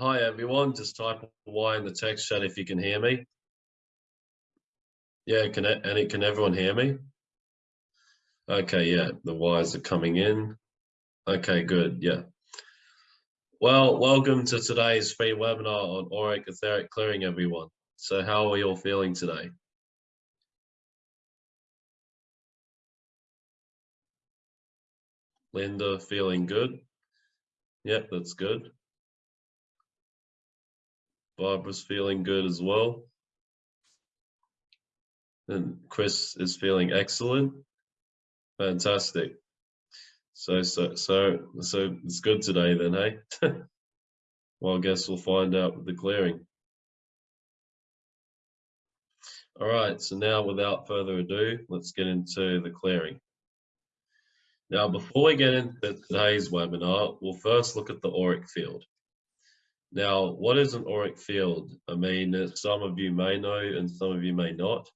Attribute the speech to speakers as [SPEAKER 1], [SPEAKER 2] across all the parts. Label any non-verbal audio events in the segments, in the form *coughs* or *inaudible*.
[SPEAKER 1] Hi everyone, just type Y in the text chat if you can hear me. Yeah, can and it, can everyone hear me? Okay, yeah, the Y's are coming in. Okay, good, yeah. Well, welcome to today's free webinar on auric etheric clearing, everyone. So how are you all feeling today? Linda, feeling good? Yep, that's good. Barbara's feeling good as well. And Chris is feeling excellent. Fantastic. So, so, so, so it's good today then, hey? *laughs* well, I guess we'll find out with the clearing. All right, so now without further ado, let's get into the clearing. Now, before we get into today's webinar, we'll first look at the auric field. Now, what is an auric field? I mean, some of you may know and some of you may not.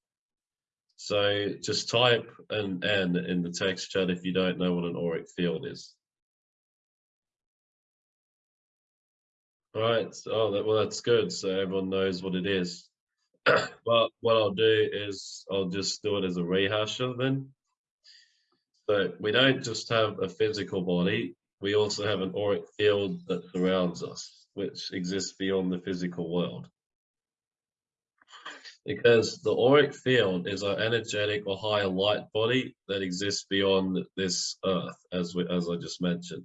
[SPEAKER 1] So just type an N in the text chat if you don't know what an auric field is. All right, oh, that, well, that's good. So everyone knows what it is. *coughs* but what I'll do is I'll just do it as a rehasher then. So we don't just have a physical body, we also have an auric field that surrounds us which exists beyond the physical world. Because the auric field is our energetic or higher light body that exists beyond this earth, as we, as I just mentioned.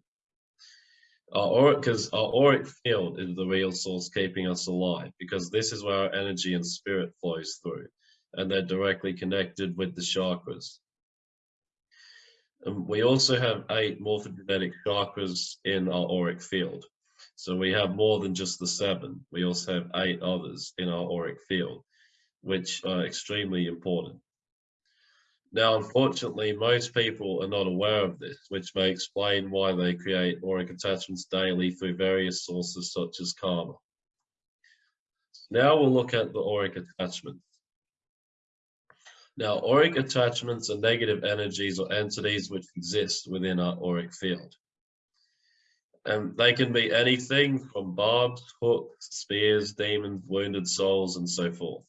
[SPEAKER 1] Our auric, because our auric field is the real source keeping us alive, because this is where our energy and spirit flows through, and they're directly connected with the chakras. And we also have eight morphogenetic chakras in our auric field. So we have more than just the seven. We also have eight others in our auric field, which are extremely important. Now, unfortunately, most people are not aware of this, which may explain why they create auric attachments daily through various sources such as karma. Now we'll look at the auric attachments. Now, auric attachments are negative energies or entities which exist within our auric field. And they can be anything from barbs, hooks, spears, demons, wounded souls, and so forth.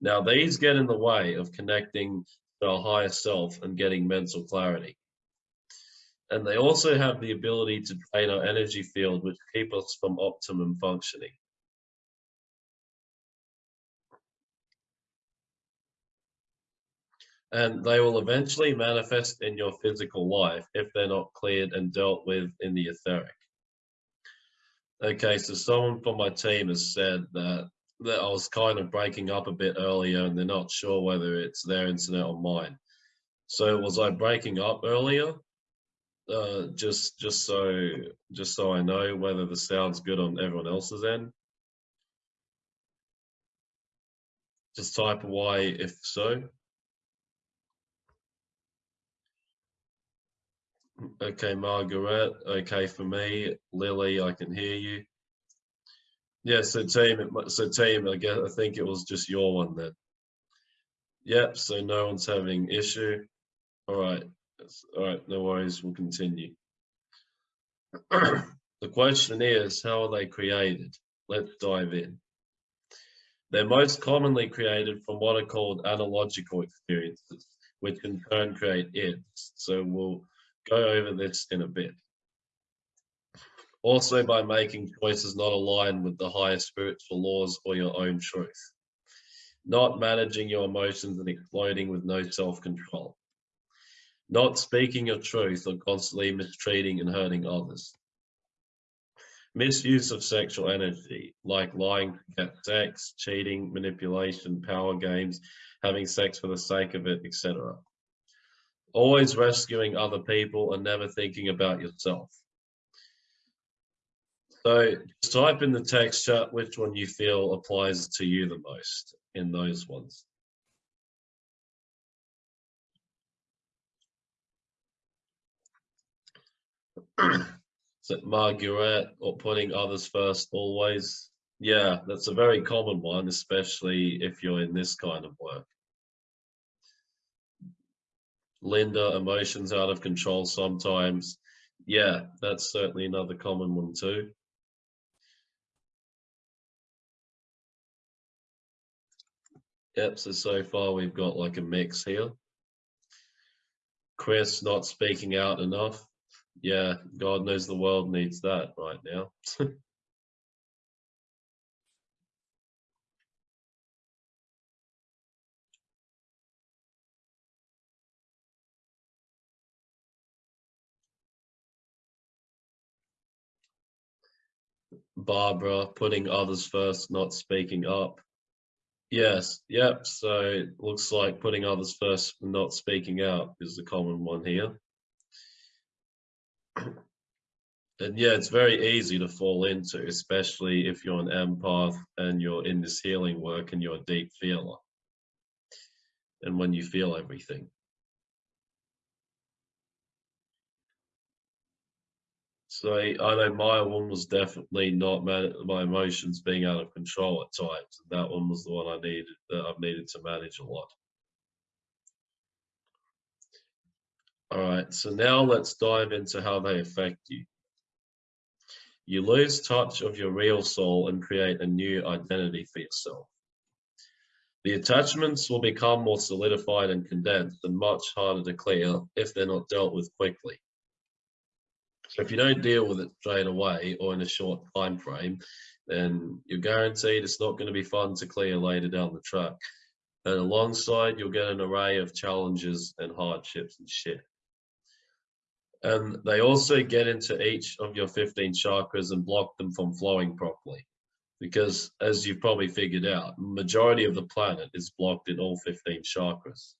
[SPEAKER 1] Now, these get in the way of connecting to our higher self and getting mental clarity. And they also have the ability to drain our energy field, which keep us from optimum functioning. And they will eventually manifest in your physical life if they're not cleared and dealt with in the etheric. Okay, so someone from my team has said that, that I was kind of breaking up a bit earlier and they're not sure whether it's their internet or mine. So was I breaking up earlier? Uh, just just so just so I know whether the sound's good on everyone else's end. Just type Y if so. Okay, Margaret. Okay, for me, Lily, I can hear you. Yeah, so team, so team, I guess I think it was just your one then. Yep, so no one's having issue. All right, all right, no worries, we'll continue. *clears throat* the question is, how are they created? Let's dive in. They're most commonly created from what are called analogical experiences, which in turn create ids. So we'll go over this in a bit. Also by making choices not aligned with the higher spiritual laws or your own truth. Not managing your emotions and exploding with no self-control. Not speaking your truth or constantly mistreating and hurting others. Misuse of sexual energy, like lying to get sex, cheating, manipulation, power games, having sex for the sake of it, etc always rescuing other people and never thinking about yourself. So just type in the text chat which one you feel applies to you the most in those ones. *clears throat* so Margaret or putting others first always. Yeah, that's a very common one, especially if you're in this kind of work lender emotions out of control sometimes. Yeah that's certainly another common one too. Yep so so far we've got like a mix here. Chris not speaking out enough. Yeah god knows the world needs that right now. *laughs* Barbara putting others first, not speaking up. Yes, yep. So it looks like putting others first, not speaking out is the common one here. *clears throat* And yeah, it's very easy to fall into, especially if you're an empath and you're in this healing work and you're a deep feeler. And when you feel everything. So I know my one was definitely not my emotions being out of control at times. That one was the one I needed that I've needed to manage a lot. All right, so now let's dive into how they affect you. You lose touch of your real soul and create a new identity for yourself. The attachments will become more solidified and condensed and much harder to clear if they're not dealt with quickly. So if you don't deal with it straight away or in a short time frame, then you're guaranteed it's not going to be fun to clear later down the track. And alongside, you'll get an array of challenges and hardships and shit. And they also get into each of your 15 chakras and block them from flowing properly. Because as you've probably figured out, majority of the planet is blocked in all 15 chakras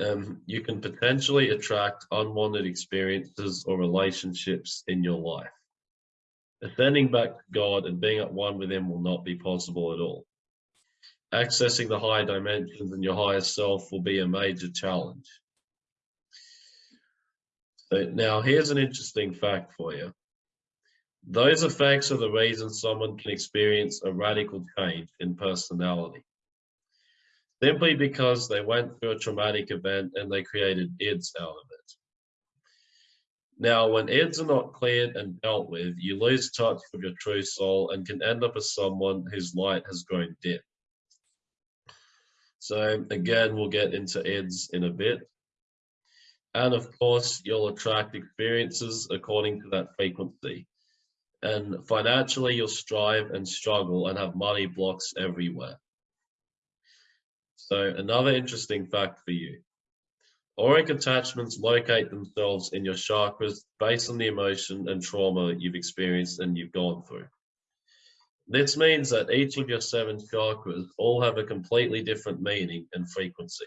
[SPEAKER 1] um, you can potentially attract unwanted experiences or relationships in your life. Ascending back to God and being at one with Him will not be possible at all. Accessing the higher dimensions and your higher self will be a major challenge. So now here's an interesting fact for you. Those effects are the reason someone can experience a radical change in personality simply because they went through a traumatic event and they created IDs out of it. Now, when IDs are not cleared and dealt with, you lose touch with your true soul and can end up as someone whose light has grown dim. So again, we'll get into IDs in a bit. And of course, you'll attract experiences according to that frequency. And financially, you'll strive and struggle and have money blocks everywhere. So another interesting fact for you. Auric attachments locate themselves in your chakras based on the emotion and trauma that you've experienced and you've gone through. This means that each of your seven chakras all have a completely different meaning and frequency.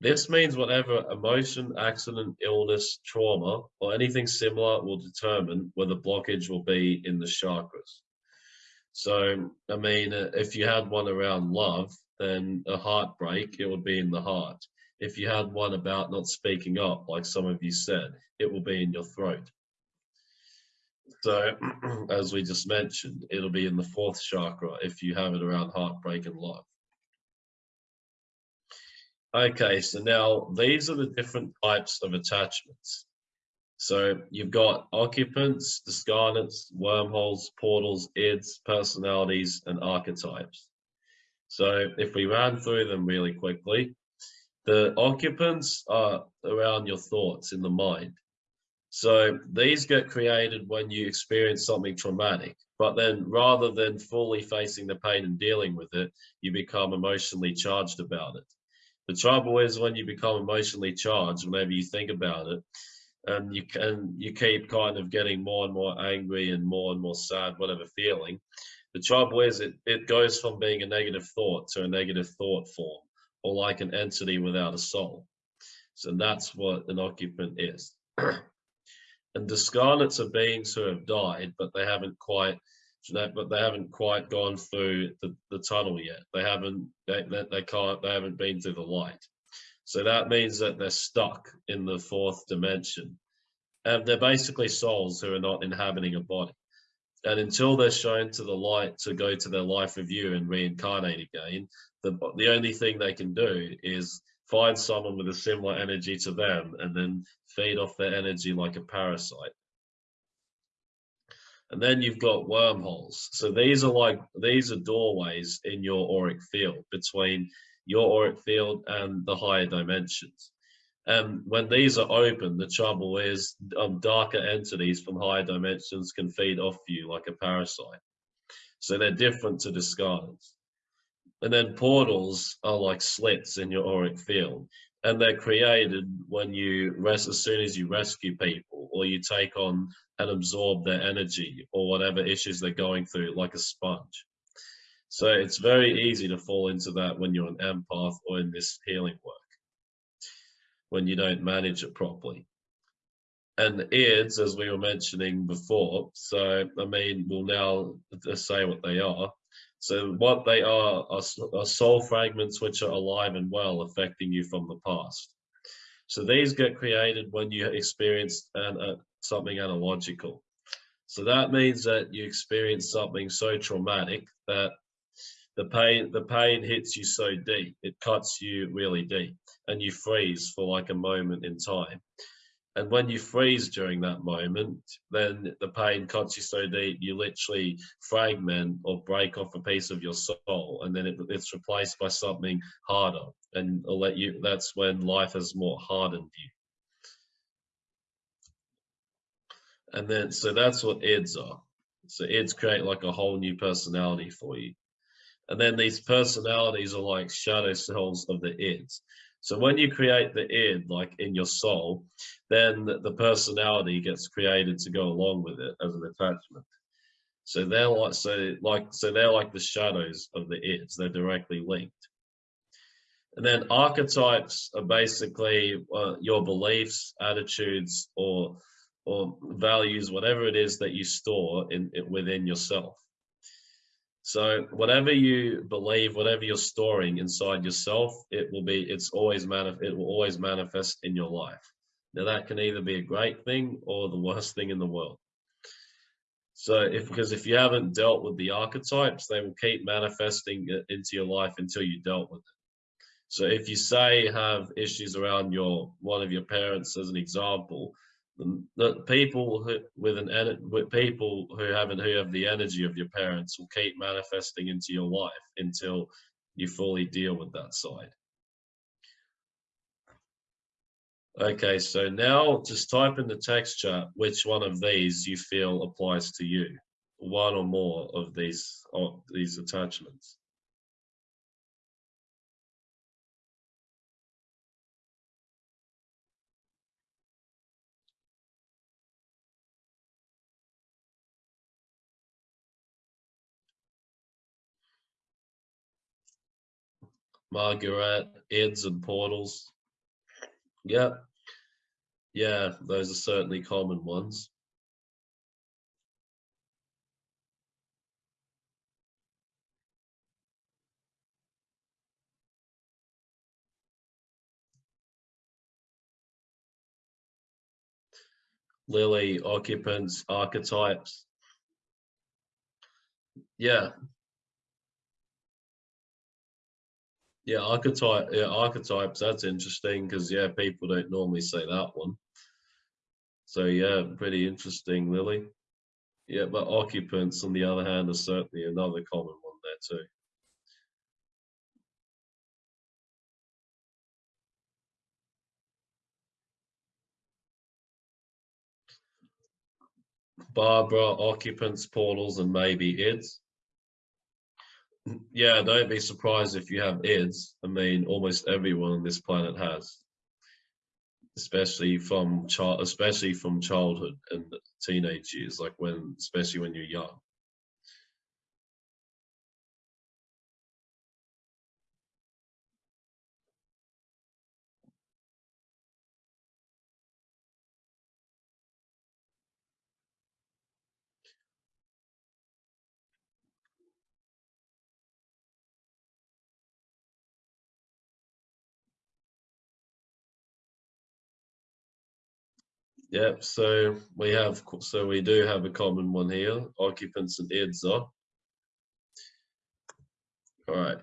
[SPEAKER 1] This means whatever emotion, accident, illness, trauma, or anything similar will determine where the blockage will be in the chakras. So, I mean, if you had one around love, then a heartbreak, it would be in the heart. If you had one about not speaking up, like some of you said, it will be in your throat. So, *clears throat* as we just mentioned, it'll be in the fourth chakra if you have it around heartbreak and love. Okay, so now these are the different types of attachments. So you've got occupants, discarnates, wormholes, portals, ids, personalities, and archetypes. So if we ran through them really quickly, the occupants are around your thoughts in the mind. So these get created when you experience something traumatic, but then rather than fully facing the pain and dealing with it, you become emotionally charged about it. The trouble is when you become emotionally charged, whenever you think about it, and you can you keep kind of getting more and more angry and more and more sad, whatever feeling, the trouble is it, it goes from being a negative thought to a negative thought form, or like an entity without a soul. So that's what an occupant is. *clears throat* and discarnates are beings who have died, but they haven't quite but they haven't quite gone through the, the tunnel yet. They haven't they, they can't they haven't been through the light. So that means that they're stuck in the fourth dimension. And they're basically souls who are not inhabiting a body. And until they're shown to the light to go to their life review and reincarnate again, the, the only thing they can do is find someone with a similar energy to them and then feed off their energy like a parasite. And then you've got wormholes. So these are like, these are doorways in your auric field between your auric field and the higher dimensions. And when these are open, the trouble is um, darker entities from higher dimensions can feed off you like a parasite. So they're different to discards. And then portals are like slits in your auric field. And they're created when you rest, as soon as you rescue people or you take on and absorb their energy or whatever issues they're going through like a sponge. So it's very easy to fall into that when you're an empath or in this healing work, when you don't manage it properly. And IDs, as we were mentioning before, so I mean, we'll now say what they are. So what they are, are are soul fragments which are alive and well, affecting you from the past. So these get created when you experience an, uh, something analogical. So that means that you experience something so traumatic that the pain the pain hits you so deep, it cuts you really deep, and you freeze for like a moment in time. And when you freeze during that moment, then the pain cuts you so deep, you literally fragment or break off a piece of your soul, and then it, it's replaced by something harder. And let you, that's when life has more hardened you. And then, so that's what IDs are. So IDs create like a whole new personality for you. And then these personalities are like shadow cells of the IDs. So when you create the id, like in your soul, then the personality gets created to go along with it as an attachment. So they're like so like so they're like the shadows of the ids. They're directly linked. And then archetypes are basically uh, your beliefs, attitudes, or or values, whatever it is that you store in, in within yourself. So whatever you believe, whatever you're storing inside yourself, it will be, it's always manif it will always manifest in your life. Now that can either be a great thing or the worst thing in the world. So if, because if you haven't dealt with the archetypes, they will keep manifesting into your life until you dealt with it. So if you say have issues around your, one of your parents as an example, the people who, with an with people who haven't who have the energy of your parents will keep manifesting into your life until you fully deal with that side. Okay, so now just type in the text chat which one of these you feel applies to you, one or more of these of these attachments. Margaret, Eds and Portals. Yeah. Yeah, those are certainly common ones. Lily, occupants, archetypes. Yeah, Yeah, archetype. Yeah, archetypes. That's interesting because yeah, people don't normally say that one. So yeah, pretty interesting, Lily. Yeah, but occupants, on the other hand, are certainly another common one there too. Barbara, occupants, portals, and maybe IDs yeah, don't be surprised if you have IDs. I mean, almost everyone on this planet has, especially from child, especially from childhood and teenage years, like when, especially when you're young. Yep, so we have, so we do have a common one here, occupants and IDs are. All right.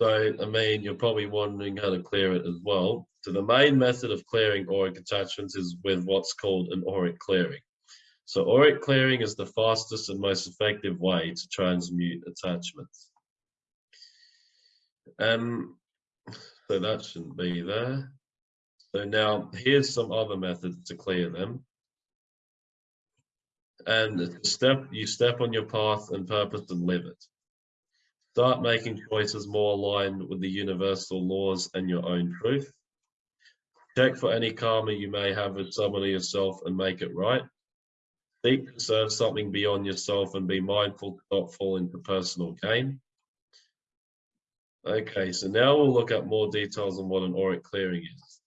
[SPEAKER 1] So, I mean, you're probably wondering how to clear it as well. So the main method of clearing auric attachments is with what's called an auric clearing. So auric clearing is the fastest and most effective way to transmute attachments. Um, so that shouldn't be there. So now here's some other methods to clear them. And step you step on your path and purpose and live it. Start making choices more aligned with the universal laws and your own truth. Check for any karma you may have with someone or yourself and make it right. Seek to serve something beyond yourself and be mindful to not fall into personal gain. Okay, so now we'll look at more details on what an auric clearing is.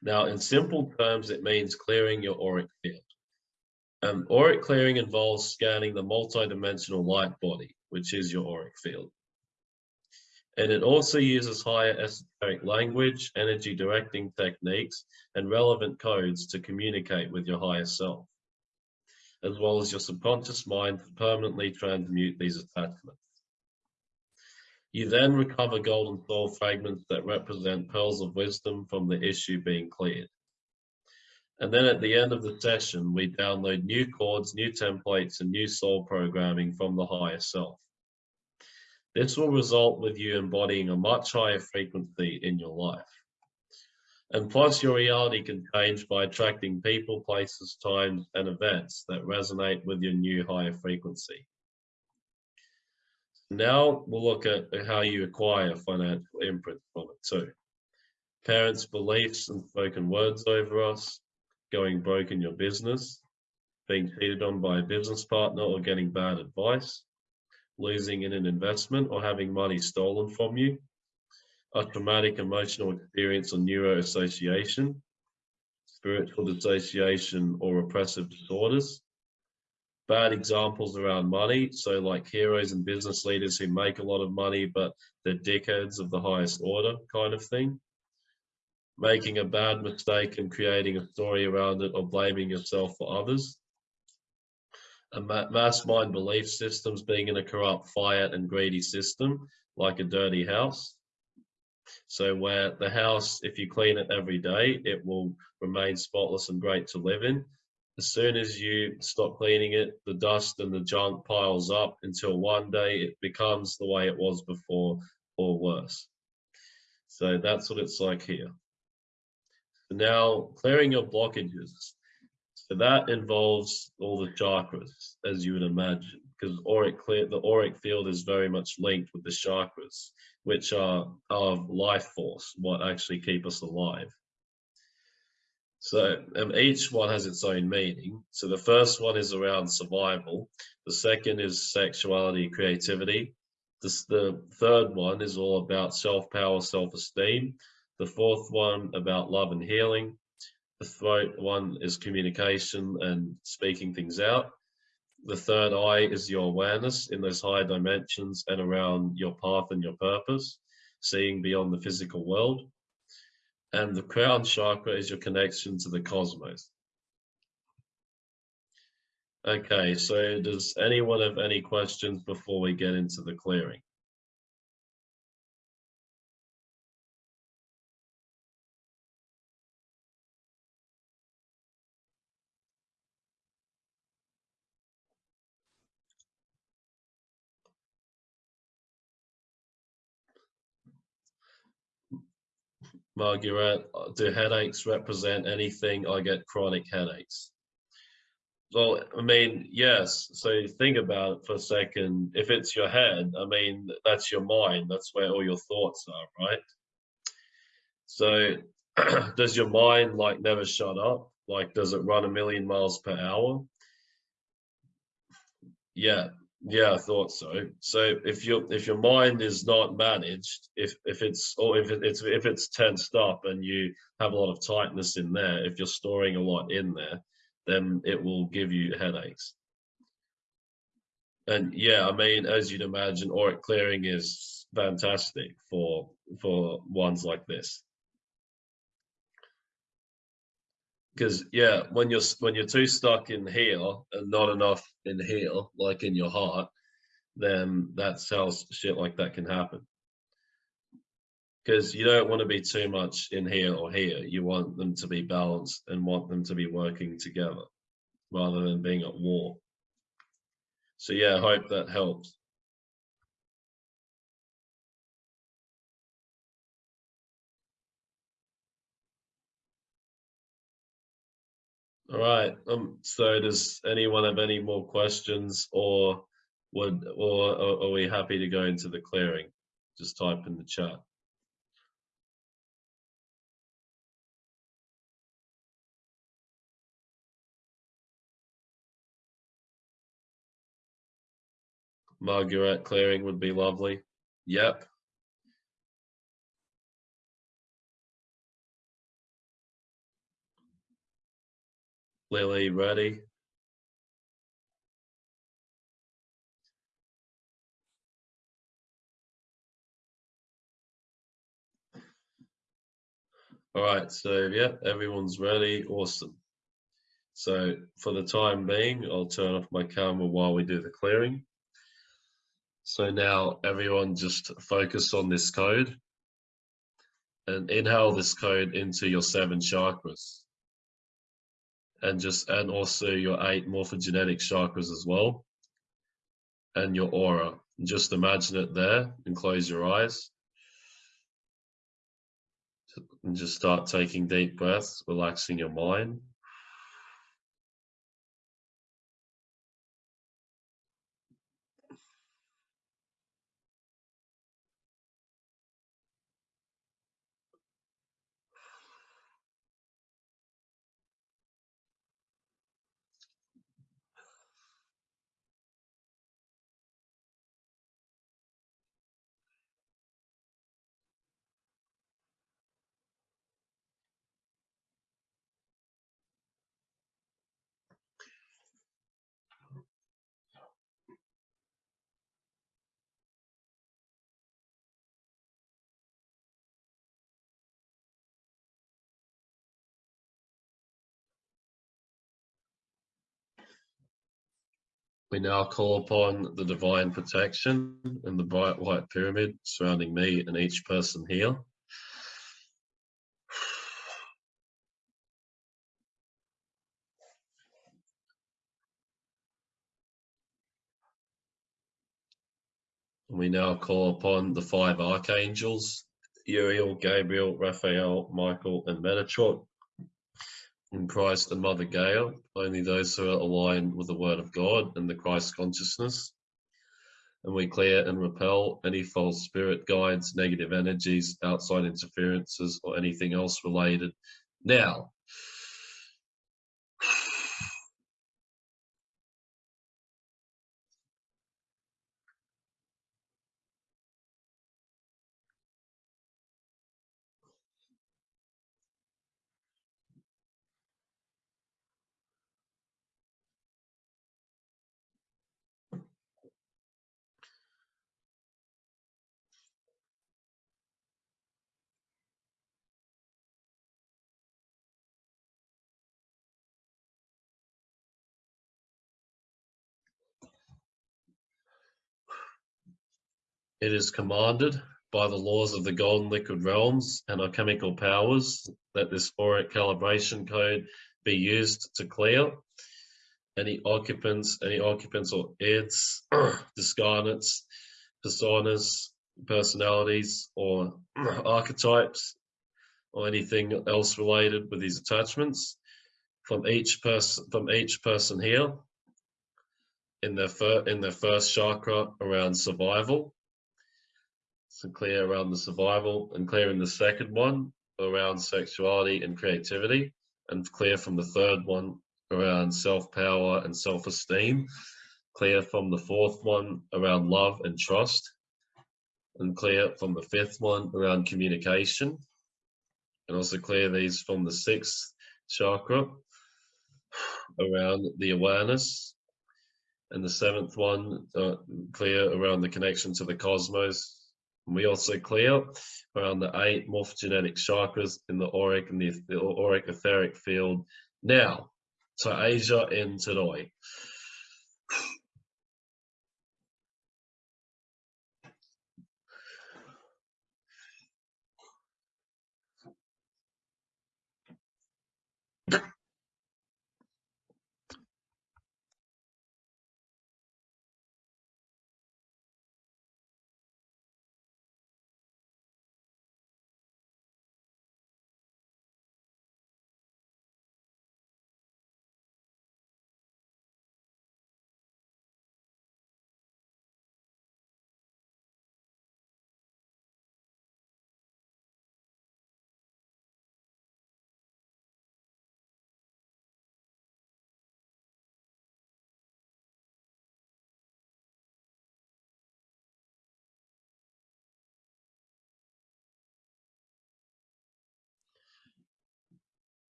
[SPEAKER 1] Now, in simple terms, it means clearing your auric field. Um, auric clearing involves scanning the multidimensional light body, which is your auric field. And it also uses higher esoteric language, energy directing techniques, and relevant codes to communicate with your higher self, as well as your subconscious mind to permanently transmute these attachments. You then recover golden soul fragments that represent pearls of wisdom from the issue being cleared. And then at the end of the session, we download new chords, new templates, and new soul programming from the higher self. This will result with you embodying a much higher frequency in your life. And plus your reality can change by attracting people, places, times, and events that resonate with your new higher frequency. Now we'll look at how you acquire financial imprint from it too. Parents' beliefs and spoken words over us, going broke in your business, being cheated on by a business partner or getting bad advice, losing in an investment or having money stolen from you, a traumatic emotional experience or neuroassociation, spiritual dissociation or repressive disorders, bad examples around money. So like heroes and business leaders who make a lot of money, but they're dickheads of the highest order kind of thing. Making a bad mistake and creating a story around it or blaming yourself for others. A mass mind belief systems being in a corrupt, fiat and greedy system, like a dirty house. So where the house, if you clean it every day, it will remain spotless and great to live in as soon as you stop cleaning it, the dust and the junk piles up until one day it becomes the way it was before or worse. So that's what it's like here. So now clearing your blockages. So that involves all the chakras, as you would imagine, because auric clear, the auric field is very much linked with the chakras, which are of life force, what actually keep us alive. So um, each one has its own meaning. So the first one is around survival. The second is sexuality, creativity. This, the third one is all about self-power, self-esteem. The fourth one about love and healing. The third one is communication and speaking things out. The third eye is your awareness in those higher dimensions and around your path and your purpose, seeing beyond the physical world and the crown chakra is your connection to the cosmos. Okay, so does anyone have any questions before we get into the clearing? Margaret, do headaches represent anything? I get chronic headaches. Well, I mean, yes. So think about it for a second. If it's your head, I mean, that's your mind. That's where all your thoughts are, right? So *clears throat* does your mind like never shut up? Like, does it run a million miles per hour? Yeah, yeah, I thought so. So if your if your mind is not managed, if if it's or if it's if it's tensed up and you have a lot of tightness in there, if you're storing a lot in there, then it will give you headaches. And yeah, I mean, as you'd imagine, auric clearing is fantastic for for ones like this. Because yeah when you're when you're too stuck in here and not enough in here like in your heart then that's how shit like that can happen because you don't want to be too much in here or here you want them to be balanced and want them to be working together rather than being at war. So yeah, I hope that helps. All right. Um. So, does anyone have any more questions, or would, or, or are we happy to go into the clearing? Just type in the chat. Margaret clearing would be lovely. Yep. Lily, ready? All right, so yeah, everyone's ready. Awesome. So for the time being, I'll turn off my camera while we do the clearing. So now everyone just focus on this code and inhale this code into your seven chakras and just and also your eight morphogenetic chakras as well and your aura. Just imagine it there and close your eyes. And just start taking deep breaths relaxing your mind We now call upon the divine protection and the bright white pyramid surrounding me and each person here. We now call upon the five archangels, Uriel, Gabriel, Raphael, Michael, and Metatron, in Christ and Mother Gaia, only those who are aligned with the Word of God and the Christ consciousness. And we clear and repel any false spirit guides, negative energies, outside interferences, or anything else related. Now, It is commanded by the laws of the golden liquid realms and our chemical powers that this auric calibration code be used to clear any occupants, any occupants or ids, *clears throat* discarnates, personas, personalities, or *clears throat* archetypes, or anything else related with these attachments from each person from each person here in their in their first chakra around survival so clear around the survival and clear in the second one around sexuality and creativity and clear from the third one around self-power and self-esteem. Clear from the fourth one around love and trust. And clear from the fifth one around communication. And also clear these from the sixth chakra around the awareness. And the seventh one, uh, clear around the connection to the cosmos and we also clear around the eight morphogenetic chakras in the auric and the, the auric etheric field. Now, to Asia and today.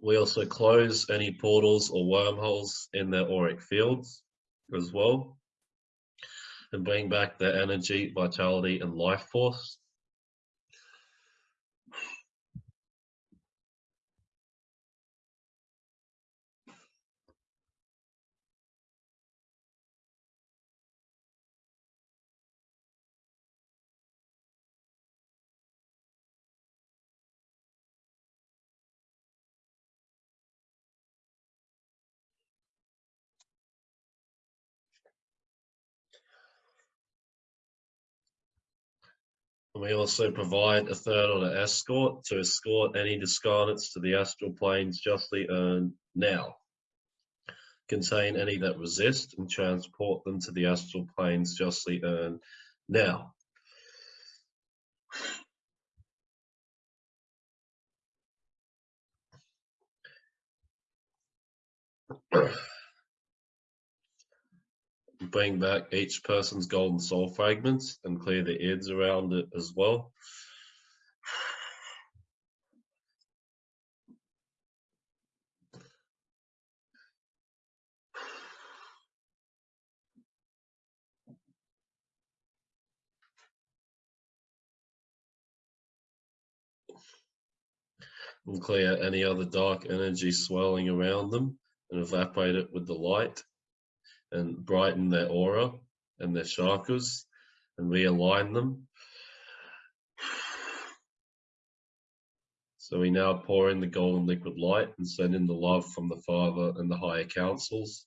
[SPEAKER 1] We also close any portals or wormholes in their auric fields as well and bring back their energy, vitality, and life force. And we also provide a third order escort to escort any discarnates to the astral planes justly earned now. Contain any that resist and transport them to the astral planes justly earned now. Bring back each person's golden soul fragments and clear the ids around it as well. And clear any other dark energy swirling around them and evaporate it with the light and brighten their aura and their chakras and realign them. So we now pour in the golden liquid light and send in the love from the Father and the higher councils.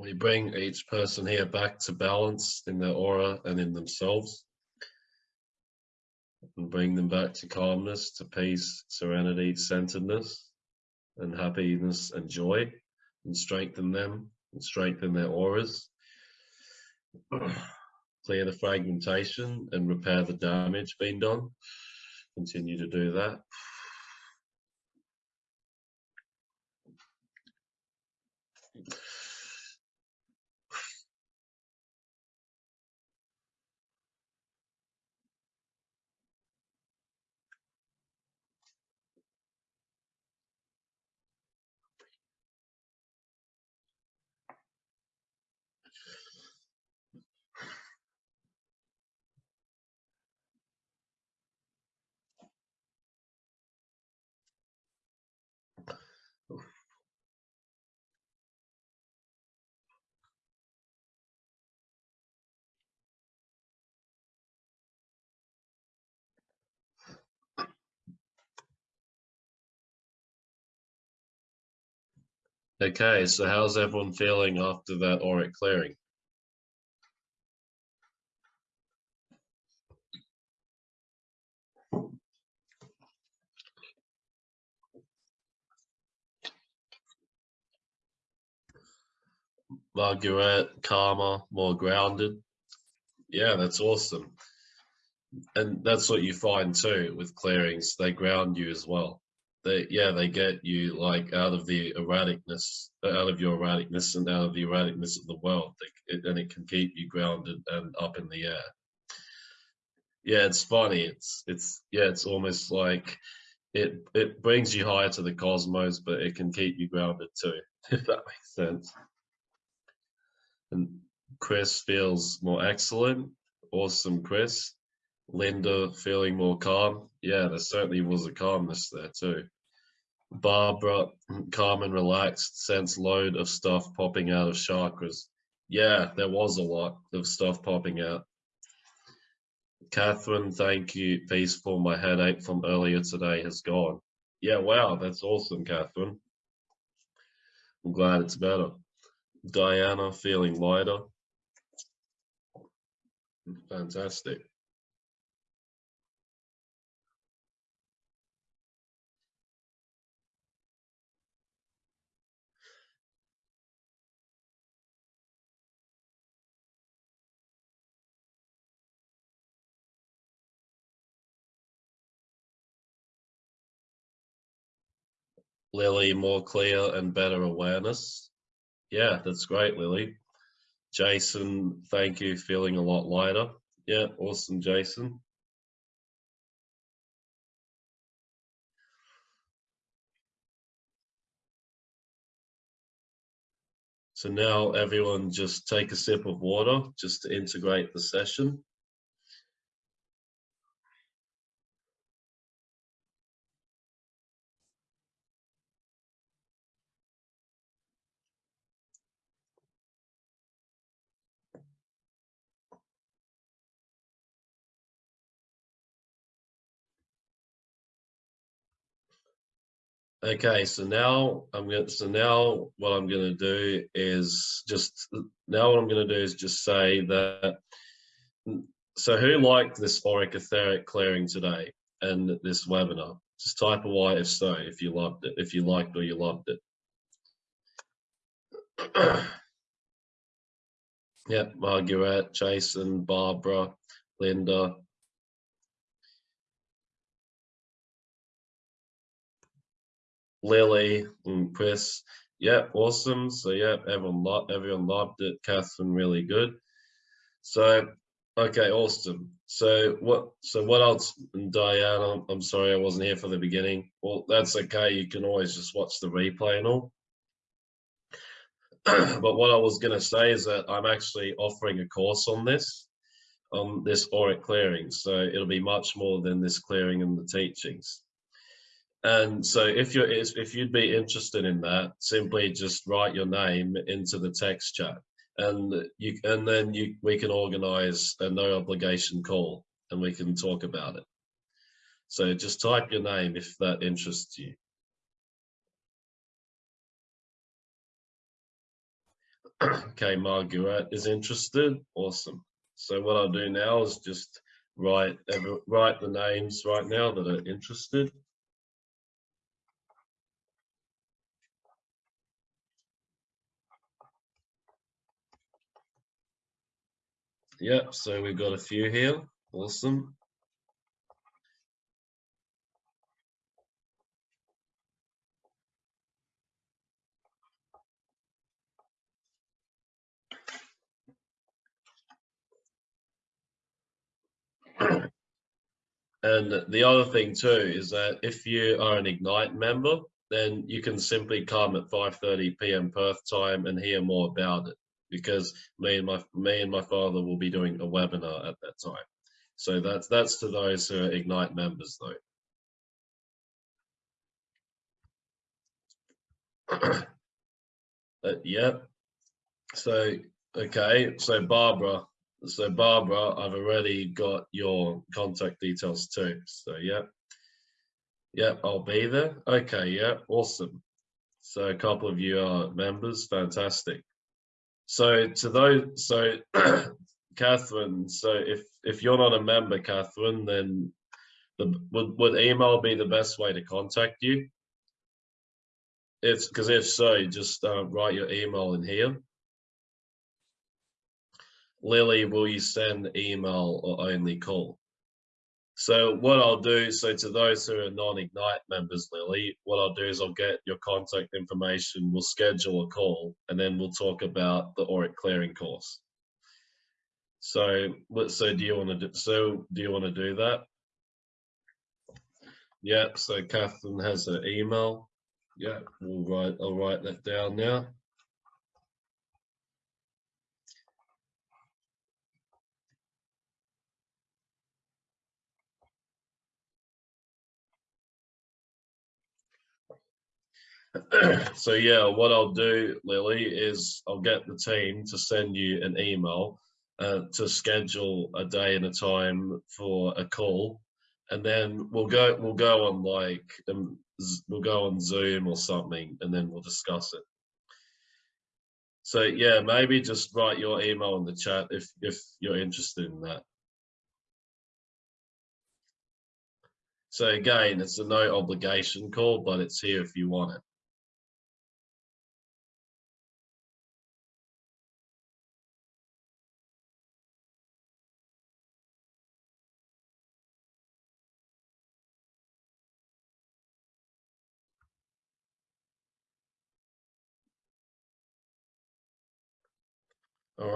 [SPEAKER 1] We bring each person here back to balance in their aura and in themselves. And bring them back to calmness, to peace, serenity, centeredness, and happiness and joy, and strengthen them and strengthen their auras. *clears throat* Clear the fragmentation and repair the damage being done. Continue to do that. Okay, so how's everyone feeling after that auric clearing? Margaret, calmer, more grounded. Yeah, that's awesome. And that's what you find too with clearings, they ground you as well they yeah they get you like out of the erraticness out of your erraticness and out of the erraticness of the world. It, and it can keep you grounded and up in the air. Yeah it's funny. It's it's yeah it's almost like it it brings you higher to the cosmos but it can keep you grounded too *laughs* if that makes sense. And chris feels more excellent. Awesome chris Linda feeling more calm. Yeah, there certainly was a calmness there too. Barbara, calm and relaxed, sense load of stuff popping out of chakras. Yeah, there was a lot of stuff popping out. Catherine, thank you. Peaceful. My headache from earlier today has gone. Yeah, wow, that's awesome, Catherine. I'm glad it's better. Diana, feeling lighter. Fantastic. Lily, more clear and better awareness. Yeah, that's great, Lily. Jason, thank you. Feeling a lot lighter. Yeah, awesome, Jason. So now everyone just take a sip of water just to integrate the session. Okay, so now I'm going to, so now what I'm going to do is just, now what I'm going to do is just say that, so who liked this auric etheric clearing today and this webinar? Just type a Y if so, if you loved it, if you liked or you loved it. *clears throat* yeah, Margaret, Jason, Barbara, Linda, Lily and Chris. Yeah, awesome. So yeah, everyone loved everyone loved it. Catherine really good. So okay, awesome. So what so what else Diana, I'm sorry I wasn't here for the beginning. Well, that's okay. You can always just watch the replay and all. *clears throat* but what I was gonna say is that I'm actually offering a course on this, on this auric clearing. So it'll be much more than this clearing and the teachings. And so if you're if you'd be interested in that, simply just write your name into the text chat and you and then you we can organize a no obligation call and we can talk about it. So just type your name if that interests you. *clears throat* okay, Margaret is interested. Awesome. So what I'll do now is just write write the names right now that are interested. Yep, so we've got a few here. Awesome. And the other thing too is that if you are an Ignite member, then you can simply come at 5.30 p.m. Perth time and hear more about it because me and my me and my father will be doing a webinar at that time. So that's that's to those who are Ignite members though. *clears throat* uh, yeah. So okay, so Barbara, so Barbara, I've already got your contact details too. So yeah. Yeah, I'll be there. Okay, yeah, awesome. So a couple of you are members, fantastic. So to those, so *clears throat* Catherine, so if if you're not a member, Catherine, then the would would email be the best way to contact you? If because if so, just uh, write your email in here. Lily, will you send email or only call? So what I'll do, so to those who are non-Ignite members, Lily, what I'll do is I'll get your contact information, we'll schedule a call, and then we'll talk about the auric clearing course. So, so do you want to do, so do you want to do that? Yeah, so Catherine has her email. Yeah, we'll write, I'll write that down now. *clears throat* so yeah, what I'll do, Lily, is I'll get the team to send you an email uh, to schedule a day and a time for a call, and then we'll go we'll go on like um, we'll go on Zoom or something, and then we'll discuss it. So yeah, maybe just write your email in the chat if if you're interested in that. So again, it's a no obligation call, but it's here if you want it.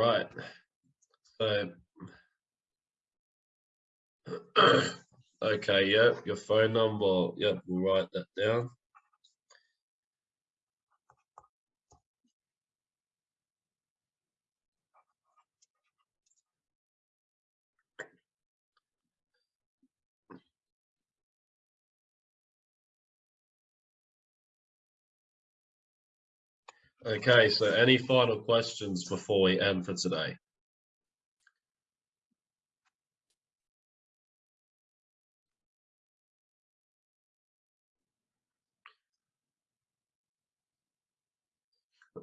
[SPEAKER 1] Right. So, *clears throat* okay, yeah, your phone number, yep, we'll write that down. Okay, so any final questions before we end for today?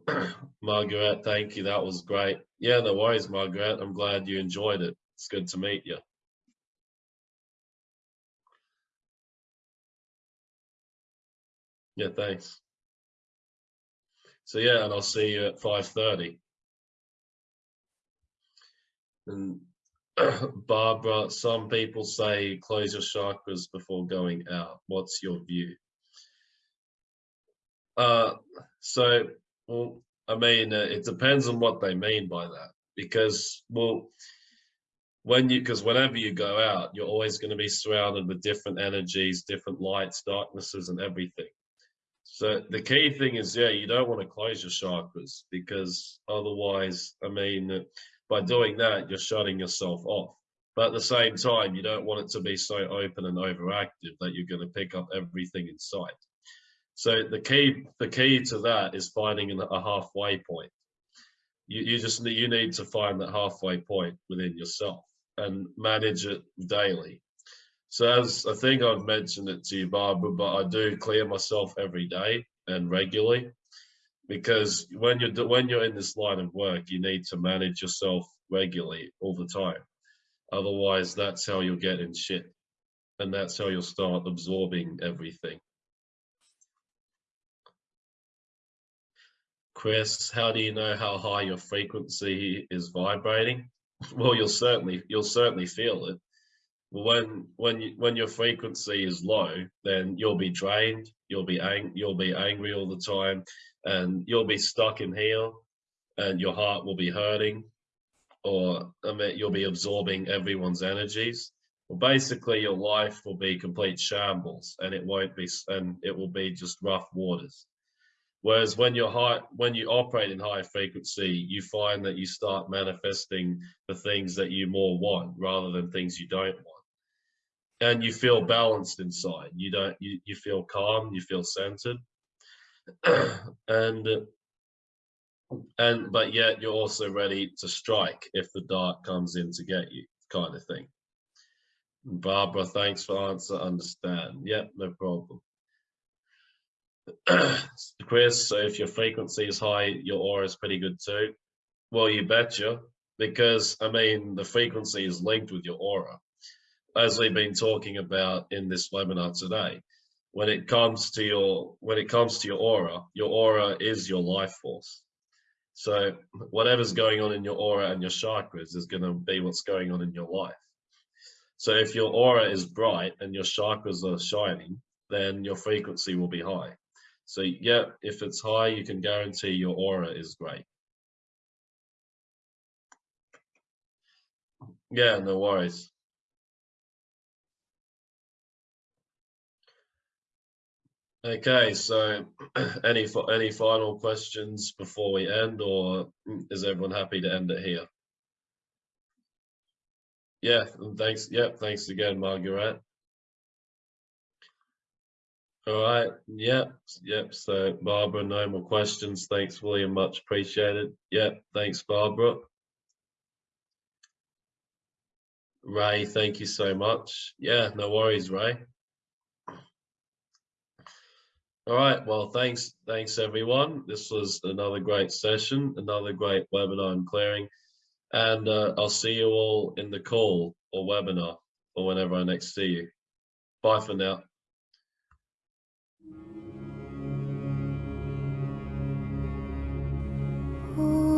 [SPEAKER 1] *clears throat* Margaret, thank you. That was great. Yeah, no worries, Margaret. I'm glad you enjoyed it. It's good to meet you. Yeah, thanks. So yeah, and I'll see you at 5.30. And *clears throat* Barbara, some people say close your chakras before going out. What's your view? Uh, so, well, I mean, uh, it depends on what they mean by that. Because, well, when you, because whenever you go out, you're always going to be surrounded with different energies, different lights, darknesses, and everything. So the key thing is, yeah, you don't want to close your chakras because otherwise, I mean, by doing that, you're shutting yourself off. But at the same time, you don't want it to be so open and overactive that you're going to pick up everything in sight. So the key, the key to that is finding a halfway point. You, you just you need to find that halfway point within yourself and manage it daily. So as I think I've mentioned it to you, Barbara, but I do clear myself every day and regularly because when you're when you're in this line of work, you need to manage yourself regularly all the time. Otherwise, that's how you'll get in shit, and that's how you'll start absorbing everything. Chris, how do you know how high your frequency is vibrating? *laughs* Well, you'll certainly you'll certainly feel it when when you, when your frequency is low, then you'll be drained, you'll be ang you'll be angry all the time, and you'll be stuck in here, and your heart will be hurting, or I mean, you'll be absorbing everyone's energies. Well, basically, your life will be complete shambles, and it won't be, and it will be just rough waters. Whereas when you're high, when you operate in high frequency, you find that you start manifesting the things that you more want rather than things you don't want and you feel balanced inside. You don't. You you feel calm. You feel centered, *clears throat* and and but yet you're also ready to strike if the dark comes in to get you, kind of thing. Barbara, thanks for answer. Understand? Yep, no problem. *clears throat* Chris, so if your frequency is high, your aura is pretty good too. Well, you betcha, because I mean the frequency is linked with your aura as we've been talking about in this webinar today, when it comes to your when it comes to your aura, your aura is your life force. So whatever's going on in your aura and your chakras is going to be what's going on in your life. So if your aura is bright and your chakras are shining, then your frequency will be high. So yeah, if it's high, you can guarantee your aura is great. Yeah, no worries. Okay, so *clears throat* any any final questions before we end, or is everyone happy to end it here? Yeah, thanks. Yeah, thanks again, Margaret. All right. Yep. Yep. So Barbara, no more questions. Thanks, William. Much appreciated. Yep. Thanks, Barbara. Ray, thank you so much. Yeah, no worries, Ray. All right. Well, thanks. Thanks, everyone. This was another great session, another great webinar in clearing. And uh, I'll see you all in the call or webinar or whenever I next see you. Bye for now. Ooh.